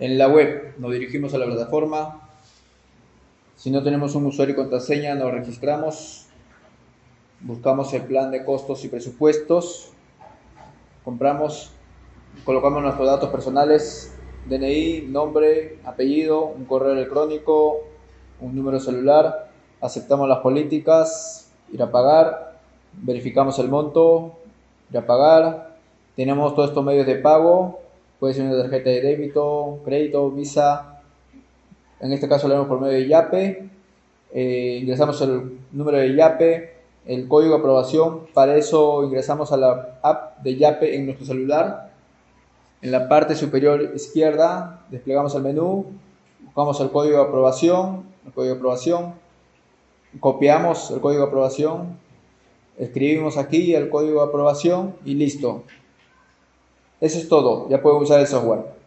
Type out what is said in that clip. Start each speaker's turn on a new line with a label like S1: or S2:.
S1: En la web nos dirigimos a la plataforma. Si no tenemos un usuario y contraseña, nos registramos. Buscamos el plan de costos y presupuestos. Compramos, colocamos nuestros datos personales, DNI, nombre, apellido, un correo electrónico, un número celular. Aceptamos las políticas, ir a pagar, verificamos el monto, ir a pagar. Tenemos todos estos medios de pago, puede ser una tarjeta de débito, crédito, Visa. En este caso lo vemos por medio de YAPE. Eh, ingresamos el número de YAPE, el código de aprobación. Para eso ingresamos a la app de YAPE en nuestro celular. En la parte superior izquierda desplegamos el menú, buscamos el código de aprobación, el código de aprobación, copiamos el código de aprobación, escribimos aquí el código de aprobación y listo. Eso es todo, ya pueden usar el software.